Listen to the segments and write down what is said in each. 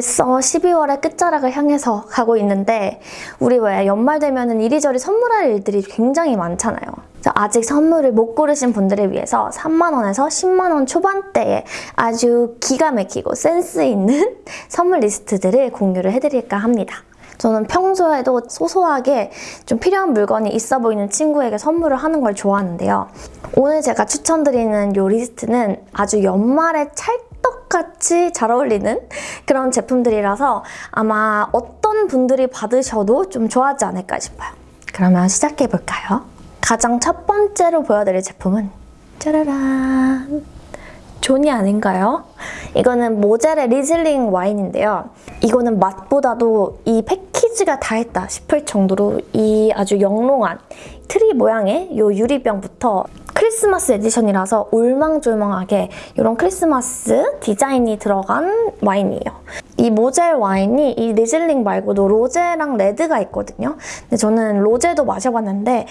벌써 12월의 끝자락을 향해서 가고 있는데 우리 왜 연말 되면 이리저리 선물할 일들이 굉장히 많잖아요. 아직 선물을 못 고르신 분들을 위해서 3만 원에서 10만 원 초반대에 아주 기가 막히고 센스 있는 선물 리스트들을 공유를 해드릴까 합니다. 저는 평소에도 소소하게 좀 필요한 물건이 있어 보이는 친구에게 선물을 하는 걸 좋아하는데요. 오늘 제가 추천드리는 이 리스트는 아주 연말에 찰 떡같이 잘 어울리는 그런 제품들이라서 아마 어떤 분들이 받으셔도 좀 좋아하지 않을까 싶어요. 그러면 시작해볼까요? 가장 첫 번째로 보여드릴 제품은 짜라란 존예 아닌가요? 이거는 모젤의 리즐링 와인인데요. 이거는 맛보다도 이 패키지가 다 했다 싶을 정도로 이 아주 영롱한 트리 모양의 이 유리병부터 크리스마스 에디션이라서 올망졸망하게 이런 크리스마스 디자인이 들어간 와인이에요. 이 모젤 와인이 이 리즐링 말고도 로제랑 레드가 있거든요. 근데 저는 로제도 마셔봤는데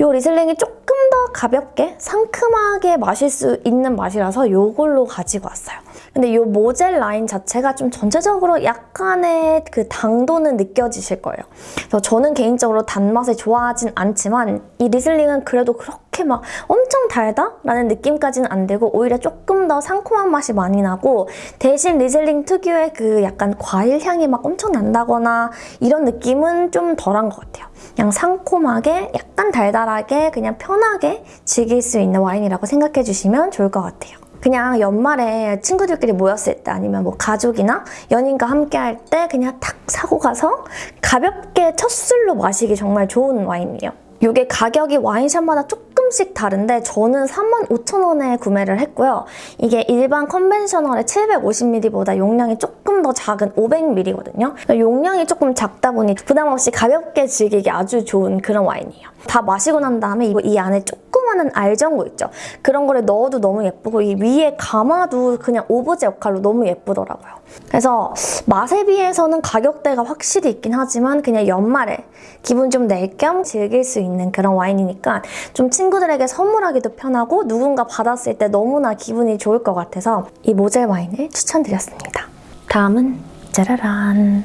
이 리즐링이 조금 더 가볍게 상큼하게 마실 수 있는 맛이라서 이걸로 가지고 왔어요. 근데 이 모젤 라인 자체가 좀 전체적으로 약간의 그 당도는 느껴지실 거예요. 그래서 저는 개인적으로 단맛을 좋아하진 않지만 이 리슬링은 그래도 그렇게 막 엄청 달다? 라는 느낌까지는 안 들고 오히려 조금 더 상콤한 맛이 많이 나고 대신 리슬링 특유의 그 약간 과일 향이 막 엄청 난다거나 이런 느낌은 좀 덜한 것 같아요. 그냥 상콤하게 약간 달달하게 그냥 편하게 즐길 수 있는 와인이라고 생각해 주시면 좋을 것 같아요. 그냥 연말에 친구들끼리 모였을 때 아니면 뭐 가족이나 연인과 함께 할 때 그냥 탁 사고 가서 가볍게 첫 술로 마시기 정말 좋은 와인이에요. 이게 가격이 와인샵마다 조금씩 다른데 저는 35,000원에 구매를 했고요. 이게 일반 컨벤셔널의 750ml보다 용량이 조금 더 작은 500ml거든요. 용량이 조금 작다 보니 부담 없이 가볍게 즐기기 아주 좋은 그런 와인이에요. 다 마시고 난 다음에 이 안에 조그마한 알전구 있죠. 그런 거를 넣어도 너무 예쁘고 이 위에 감아도 그냥 오브제 역할로 너무 예쁘더라고요. 그래서 맛에 비해서는 가격대가 확실히 있긴 하지만 그냥 연말에 기분 좀 낼 겸 즐길 수 있는 그런 와인이니까 좀 친구들에게 선물하기도 편하고 누군가 받았을 때 너무나 기분이 좋을 것 같아서 이 모젤 와인을 추천드렸습니다. 다음은 짜라란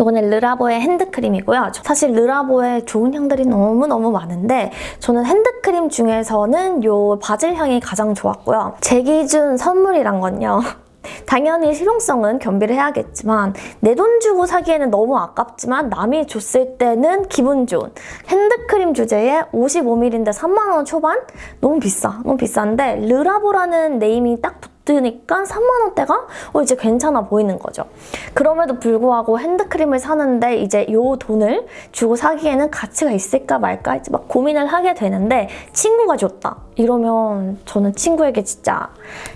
이거는 르라보의 핸드크림이고요. 사실 르라보에 좋은 향들이 너무너무 많은데 저는 핸드크림 중에서는 이 바질 향이 가장 좋았고요. 제 기준 선물이란 건요. 당연히 실용성은 겸비를 해야겠지만 내 돈 주고 사기에는 너무 아깝지만 남이 줬을 때는 기분 좋은 핸드크림 주제에 55ml인데 3만 원 초반? 너무 비싸. 너무 비싼데 르라보라는 네임이 딱 붙 으니까 3만 원대가 어, 이제 괜찮아 보이는 거죠. 그럼에도 불구하고 핸드크림을 사는데 이제 요 돈을 주고 사기에는 가치가 있을까 말까 막 고민을 하게 되는데 친구가 줬다. 이러면 저는 친구에게 진짜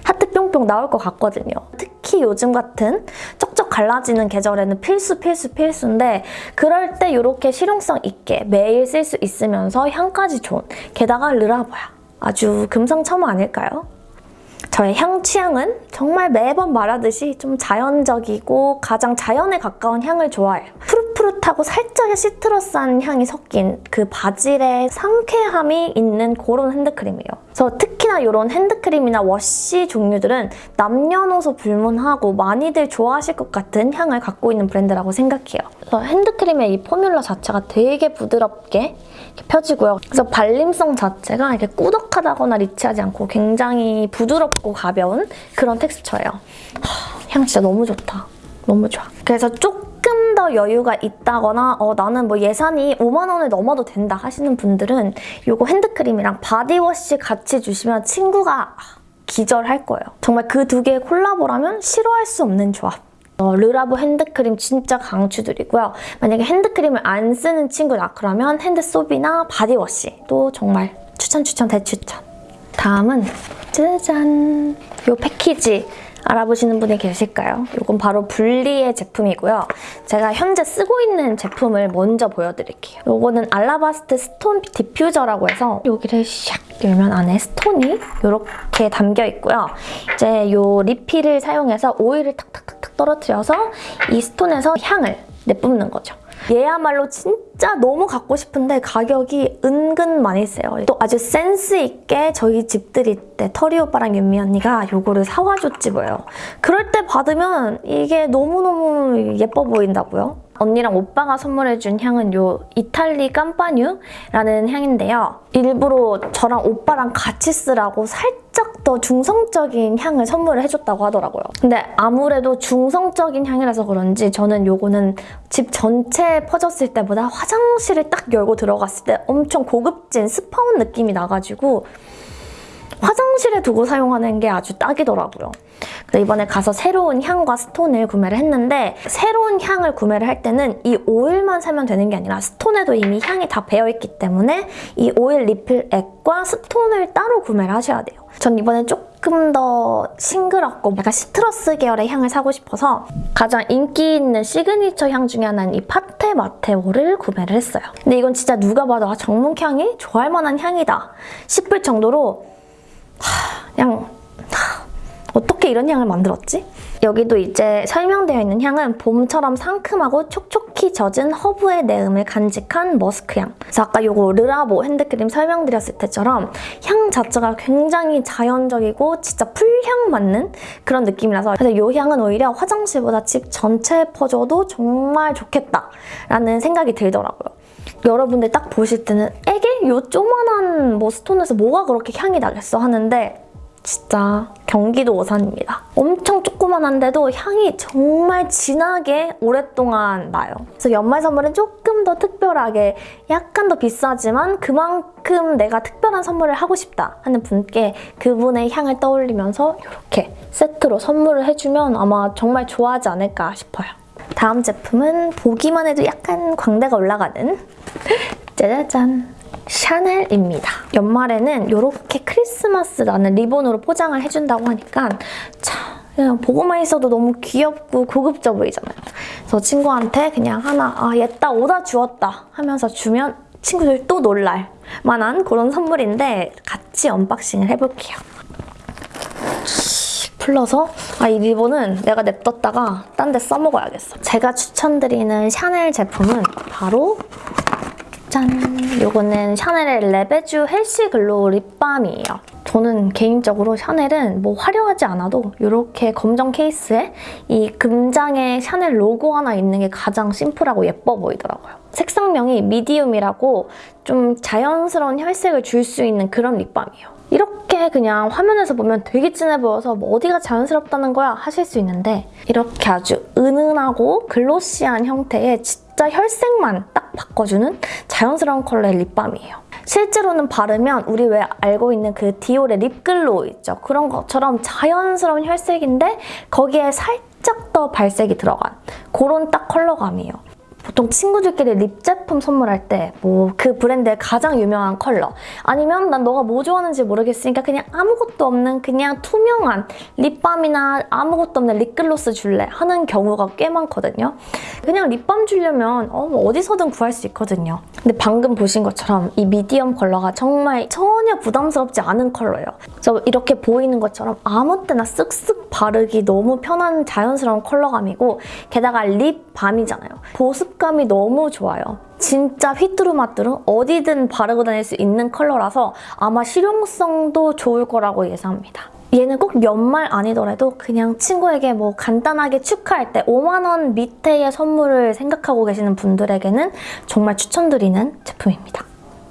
하트 뿅뿅 나올 것 같거든요. 특히 요즘 같은 쩍쩍 갈라지는 계절에는 필수 필수 필수인데 그럴 때 이렇게 실용성 있게 매일 쓸 수 있으면서 향까지 좋은 게다가 르라보야. 아주 금상첨화 아닐까요? 저의 향 취향은 정말 매번 말하듯이 좀 자연적이고 가장 자연에 가까운 향을 좋아해요. 푸릇푸릇하고 살짝의 시트러스한 향이 섞인 그 바질의 상쾌함이 있는 그런 핸드크림이에요. 그래서 특히나 이런 핸드크림이나 워시 종류들은 남녀노소 불문하고 많이들 좋아하실 것 같은 향을 갖고 있는 브랜드라고 생각해요. 그래서 핸드크림의 이 formula 자체가 되게 부드럽게 펴지고요. 그래서 발림성 자체가 이렇게 꾸덕하다거나 rich하지 않고 굉장히 부드럽고 가벼운 그런 텍스처예요. 향 진짜 너무 좋다. 너무 좋아. 그래서 조금 더 여유가 있다거나 어, 나는 뭐 예산이 5만 원을 넘어도 된다 하시는 분들은 이거 핸드크림이랑 바디워시 같이 주시면 친구가 기절할 거예요. 정말 그 두 개의 콜라보라면 싫어할 수 없는 조합. 어, 르라보 핸드크림 진짜 강추드리고요. 만약에 핸드크림을 안 쓰는 친구다 그러면 hand soap이나 바디워시도 정말 추천 추천 대추천. 다음은 짜잔! 이 패키지 알아보시는 분이 계실까요? 이건 바로 불리의 제품이고요. 제가 현재 쓰고 있는 제품을 먼저 보여드릴게요. 이거는 알라바스트 stone 디퓨저라고 해서 여기를 샥 열면 안에 stone이 이렇게 담겨 있고요. 이제 이 리필을 사용해서 오일을 탁탁탁탁 떨어뜨려서 이 스톤에서 향을 내뿜는 거죠. 얘야말로 진짜 너무 갖고 싶은데 가격이 은근 많이 세요. 또 아주 센스 있게 저희 집들이 때 터리 오빠랑 윤미 언니가 요거를 사와줬지 뭐예요. 그럴 때 받으면 이게 너무너무 예뻐 보인다고요. 언니랑 오빠가 선물해준 향은 요 이탈리 깜파뉴라는 향인데요. 일부러 저랑 오빠랑 같이 쓰라고 살짝 더 중성적인 향을 선물을 해줬다고 하더라고요. 근데 아무래도 중성적인 향이라서 그런지 저는 요거는 집 전체에 퍼졌을 때보다 화장실을 딱 열고 들어갔을 때 엄청 고급진 스파 온 느낌이 나가지고 화장실에 두고 사용하는 게 아주 딱이더라고요. 그래서 이번에 가서 새로운 향과 stone을 구매를 했는데 새로운 향을 구매를 할 때는 이 오일만 사면 되는 게 아니라 stone에도 이미 향이 다 배어있기 때문에 이 오일 리필 액과 stone을 따로 구매를 하셔야 돼요. 전 이번에 조금 더 싱그럽고 약간 시트러스 계열의 향을 사고 싶어서 가장 인기 있는 시그니처 향 중에 하나인 이 파테 마테오를 구매를 했어요. 근데 이건 진짜 누가 봐도 아, 정묵향이 좋아할 만한 향이다 싶을 정도로 하, 어떻게 이런 향을 만들었지? 여기도 이제 설명되어 있는 향은 봄처럼 상큼하고 촉촉히 젖은 허브의 내음을 간직한 머스크향. 그래서 아까 요거 르라보 핸드크림 설명드렸을 때처럼 향 자체가 굉장히 자연적이고 진짜 풀향 맞는 그런 느낌이라서 그래서 이 향은 오히려 화장실보다 집 전체에 퍼줘도 정말 좋겠다라는 생각이 들더라고요. 여러분들 딱 보실 때는 에게? 요 조만한 뭐 스톤에서 뭐가 그렇게 향이 나겠어 하는데 진짜 경기도 오산입니다. 엄청 조그만한데도 향이 정말 진하게 오랫동안 나요. 그래서 연말 선물은 조금 더 특별하게 약간 더 비싸지만 그만큼 내가 특별한 선물을 하고 싶다 하는 분께 그분의 향을 떠올리면서 이렇게 세트로 선물을 해주면 아마 정말 좋아하지 않을까 싶어요. 다음 제품은 보기만 해도 약간 광대가 올라가는 짜자잔 샤넬입니다. 연말에는 이렇게 크리스마스 나는 리본으로 포장을 해준다고 하니까 참 그냥 보고만 있어도 너무 귀엽고 고급져 보이잖아요. 그래서 친구한테 그냥 하나 아 옛다 오다 주웠다 하면서 주면 친구들 또 놀랄 만한 그런 선물인데 같이 언박싱을 해볼게요. 풀러서 아 이 리본은 내가 냅뒀다가 딴 데 써먹어야겠어. 제가 추천드리는 샤넬 제품은 바로 짠! 이거는 샤넬의 Les Beiges Healthy Glow 립밤이에요. 저는 개인적으로 샤넬은 뭐 화려하지 않아도 이렇게 검정 케이스에 이 금장에 샤넬 로고 하나 있는 게 가장 심플하고 예뻐 보이더라고요. 색상명이 medium이라고 좀 자연스러운 혈색을 줄 수 있는 그런 립밤이에요. 이렇게 그냥 화면에서 보면 되게 진해 보여서 뭐 어디가 자연스럽다는 거야 하실 수 있는데 이렇게 아주 은은하고 glossy한 형태의 진짜 혈색만 딱 바꿔주는 자연스러운 컬러의 립밤이에요. 실제로는 바르면 우리 왜 알고 있는 그 디올의 Lip Glow 있죠? 그런 것처럼 자연스러운 혈색인데 거기에 살짝 더 발색이 들어간 그런 딱 컬러감이에요. 보통 친구들끼리 립 제품 선물할 때 뭐 그 브랜드의 가장 유명한 컬러 아니면 난 너가 뭐 좋아하는지 모르겠으니까 그냥 아무것도 없는 그냥 투명한 립밤이나 아무것도 없는 립글로스 줄래 하는 경우가 꽤 많거든요. 그냥 립밤 주려면 어, 뭐 어디서든 구할 수 있거든요. 근데 방금 보신 것처럼 이 medium 컬러가 정말 전혀 부담스럽지 않은 컬러예요. 그래서 이렇게 보이는 것처럼 아무 때나 쓱쓱 바르기 너무 편한 자연스러운 컬러감이고 게다가 립밤이잖아요. 보습감이 너무 좋아요. 진짜 휘뚜루마뚜루 어디든 바르고 다닐 수 있는 컬러라서 아마 실용성도 좋을 거라고 예상합니다. 얘는 꼭 연말 아니더라도 그냥 친구에게 뭐 간단하게 축하할 때 5만 원 밑에의 선물을 생각하고 계시는 분들에게는 정말 추천드리는 제품입니다.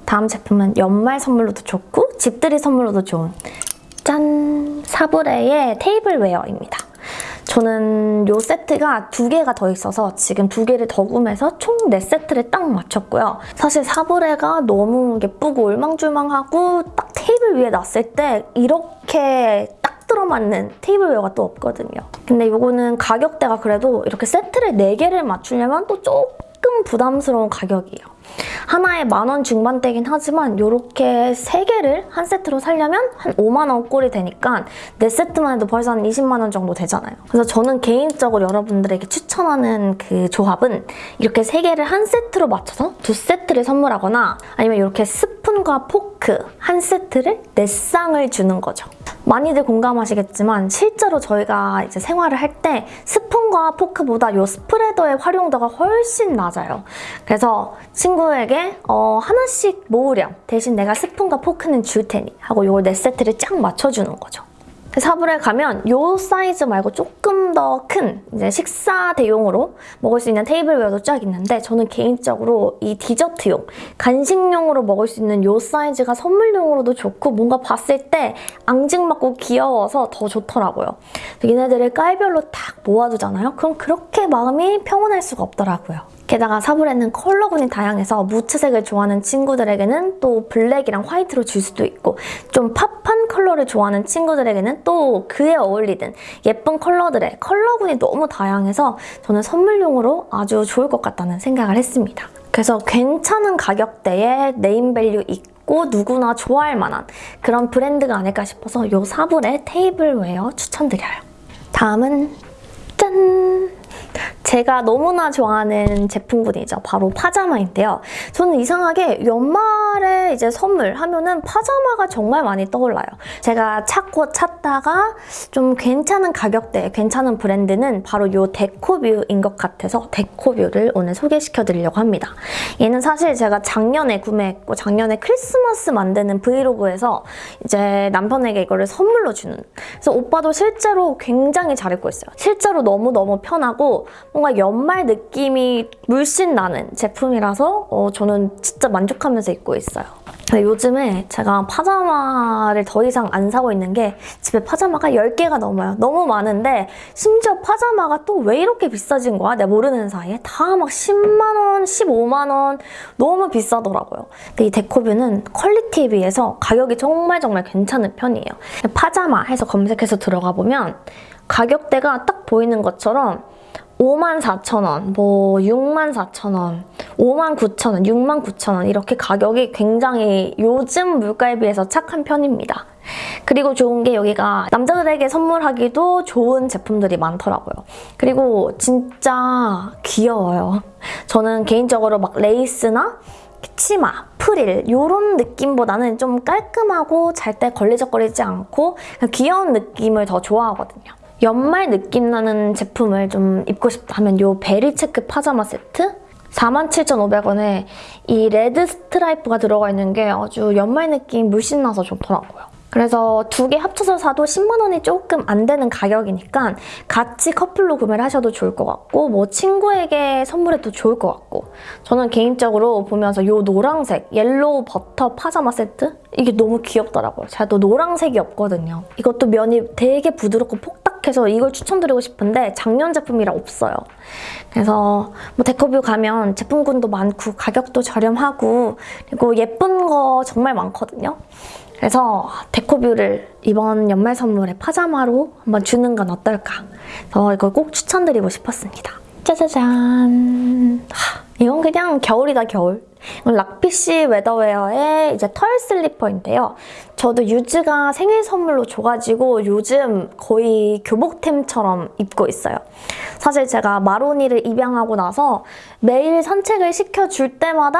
다음 제품은 연말 선물로도 좋고 집들이 선물로도 좋은 짠! 사브레의 테이블웨어입니다. 저는 이 세트가 두 개가 더 있어서 지금 두 개를 더 구매해서 총 네 세트를 딱 맞췄고요. 사실 사브레가 너무 예쁘고 울망졸망하고 딱 테이블 위에 놨을 때 이렇게 딱 들어맞는 테이블웨어가 또 없거든요. 근데 이거는 가격대가 그래도 이렇게 세트를 4개를 맞추려면 또 조금 부담스러운 가격이에요. 하나에 만 원 중반대긴 하지만 이렇게 세 개를 한 세트로 살려면 한 5만 원 꼴이 되니까 네 세트만 해도 벌써 한 20만 원 정도 되잖아요. 그래서 저는 개인적으로 여러분들에게 추천하는 그 조합은 이렇게 세 개를 한 세트로 맞춰서 두 세트를 선물하거나 아니면 이렇게 스푼과 포크 한 세트를 네 쌍을 주는 거죠. 많이들 공감하시겠지만 실제로 저희가 이제 생활을 할 때 스푼과 포크보다 이 spreader의 활용도가 훨씬 낮아요. 그래서 친구 에게 어, 하나씩 모으렴. 대신 내가 스푼과 포크는 줄 테니 하고 이걸 네 세트를 쫙 맞춰주는 거죠. 사브레 가면 이 사이즈 말고 조금 더 큰 이제 식사 대용으로 먹을 수 있는 테이블웨어도 쫙 있는데 저는 개인적으로 이 디저트용, 간식용으로 먹을 수 있는 이 사이즈가 선물용으로도 좋고 뭔가 봤을 때 앙증맞고 귀여워서 더 좋더라고요. 얘네들을 깔별로 딱 모아두잖아요? 그럼 그렇게 마음이 평온할 수가 없더라고요. 게다가 사브레는 컬러군이 다양해서 무채색을 좋아하는 친구들에게는 또 블랙이랑 화이트로 줄 수도 있고 좀 pop한 컬러를 좋아하는 친구들에게는 또 그에 어울리는 예쁜 컬러들의 컬러군이 너무 다양해서 저는 선물용으로 아주 좋을 것 같다는 생각을 했습니다. 그래서 괜찮은 가격대에 name value 있고 누구나 좋아할 만한 그런 브랜드가 아닐까 싶어서 이 사브레 테이블웨어 추천드려요. 다음은 짠! 제가 너무나 좋아하는 제품군이죠. 바로 파자마인데요. 저는 이상하게 연말에 이제 선물 하면은 파자마가 정말 많이 떠올라요. 제가 찾고 찾다가 좀 괜찮은 가격대, 괜찮은 브랜드는 바로 이 데코뷰인 것 같아서 데코뷰를 오늘 소개시켜드리려고 합니다. 얘는 사실 제가 작년에 구매했고 작년에 크리스마스 만드는 브이로그에서 이제 남편에게 이거를 선물로 주는 그래서 오빠도 실제로 굉장히 잘 입고 있어요. 실제로 너무너무 편하고 뭔가 연말 느낌이 물씬 나는 제품이라서 어, 저는 진짜 만족하면서 입고 있어요. 요즘에 제가 파자마를 더 이상 안 사고 있는 게 집에 파자마가 10개가 넘어요. 너무 많은데 심지어 파자마가 또 왜 이렇게 비싸진 거야? 내가 모르는 사이에 다 막 10만 원, 15만 원 너무 비싸더라고요. 근데 이 데코뷰는 퀄리티에 비해서 가격이 정말 정말 괜찮은 편이에요. 파자마 해서 검색해서 들어가 보면 가격대가 딱 보이는 것처럼 54,000원, 뭐 64,000원, 59,000원, 69,000원 이렇게 가격이 굉장히 요즘 물가에 비해서 착한 편입니다. 그리고 좋은 게 여기가 남자들에게 선물하기도 좋은 제품들이 많더라고요. 그리고 진짜 귀여워요. 저는 개인적으로 막 레이스나 치마, 프릴 이런 느낌보다는 좀 깔끔하고 잘 때 걸리적거리지 않고 귀여운 느낌을 더 좋아하거든요. 연말 느낌 나는 제품을 좀 입고 싶다 하면 이 berry 체크 파자마 세트 47,500원에 이 레드 스트라이프가 들어가 있는 게 아주 연말 느낌 물씬 나서 좋더라고요. 그래서 두 개 합쳐서 사도 10만 원이 조금 안 되는 가격이니까 같이 커플로 구매를 하셔도 좋을 것 같고 뭐 친구에게 선물해도 좋을 것 같고 저는 개인적으로 보면서 이 노란색 yellow 버터 파자마 세트 이게 너무 귀엽더라고요. 제가 또 노란색이 없거든요. 이것도 면이 되게 부드럽고 폭닥해서 이걸 추천드리고 싶은데 작년 제품이라 없어요. 그래서 뭐 데코뷰 가면 제품군도 많고 가격도 저렴하고 그리고 예쁜 거 정말 많거든요. 그래서 데코뷰를 이번 연말 선물에 파자마로 한번 주는 건 어떨까? 그래서 이걸 꼭 추천드리고 싶었습니다. 짜자잔! 하, 이건 그냥 겨울이다 겨울. 락피쉬 웨더웨어의 이제 털 슬리퍼인데요. 저도 유즈가 생일 선물로 줘가지고 요즘 거의 교복템처럼 입고 있어요. 사실 제가 마로니를 입양하고 나서 매일 산책을 시켜줄 때마다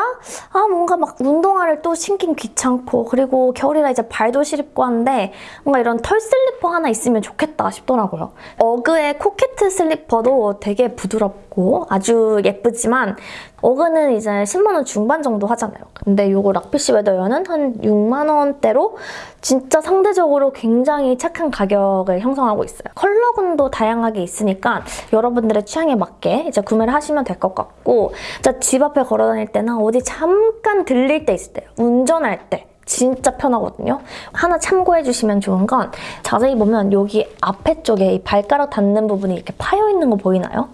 아 뭔가 막 운동화를 또 신긴 귀찮고 그리고 겨울이라 이제 발도 시립고 하는데 뭔가 이런 털 슬리퍼 하나 있으면 좋겠다 싶더라고요. 어그의 코케트 슬리퍼도 되게 부드럽고 아주 예쁘지만 어그는 이제 10만 원 중반 정도 하잖아요. 근데 이거 락피쉬 웨더웨어는 한 6만 원대로 진짜 상대적으로 굉장히 착한 가격을 형성하고 있어요. 컬러군도 다양하게 있으니까 여러분들의 취향에 맞게 이제 구매를 하시면 될 것 같고 진짜 집 앞에 걸어 다닐 때나 어디 잠깐 들릴 때 있을 때 운전할 때 진짜 편하거든요. 하나 참고해주시면 좋은 건 자세히 보면 여기 앞에 쪽에 이 발가락 닿는 부분이 이렇게 파여 있는 거 보이나요?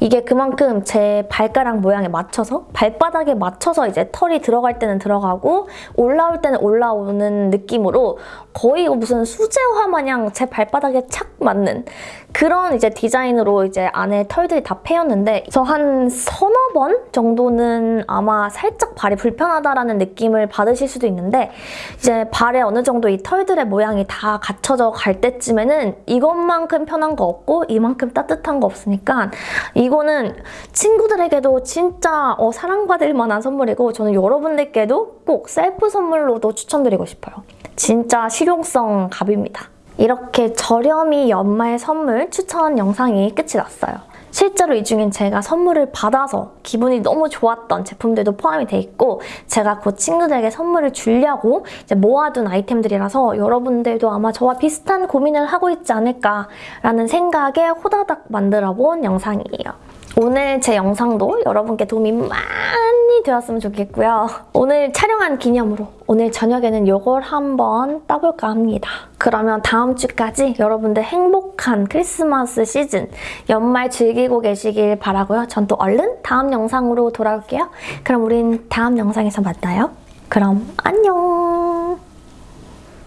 이게 그만큼 제 발가락 모양에 맞춰서 발바닥에 맞춰서 이제 털이 들어갈 때는 들어가고 올라올 때는 올라오는 느낌으로 거의 무슨 수제화 마냥 제 발바닥에 착 맞는 그런 이제 디자인으로 이제 안에 털들이 다 패였는데 저 한 서너 번 정도는 아마 살짝 발이 불편하다라는 느낌을 받으실 수도 있는데 이제 발에 어느 정도 이 털들의 모양이 다 갖춰져 갈 때쯤에는 이것만큼 편한 거 없고 이만큼 따뜻한 거 없으니까 이거는 친구들에게도 진짜 어, 사랑받을 만한 선물이고 저는 여러분들께도 꼭 셀프 선물로도 추천드리고 싶어요. 진짜 실용성 갑입니다. 이렇게 저렴이 연말 선물 추천 영상이 끝이 났어요. 실제로 이 중엔 제가 선물을 받아서 기분이 너무 좋았던 제품들도 포함이 돼 있고 제가 곧 친구들에게 선물을 주려고 모아둔 아이템들이라서 여러분들도 아마 저와 비슷한 고민을 하고 있지 않을까라는 생각에 호다닥 만들어 본 영상이에요. 오늘 제 영상도 여러분께 도움이 많 이 되었으면 좋겠고요. 오늘 촬영한 기념으로 오늘 저녁에는 이걸 한번 따볼까 합니다. 그러면 다음 주까지 여러분들 행복한 크리스마스 시즌 연말 즐기고 계시길 바라고요. 전 또 얼른 다음 영상으로 돌아올게요. 그럼 우린 다음 영상에서 만나요. 그럼 안녕!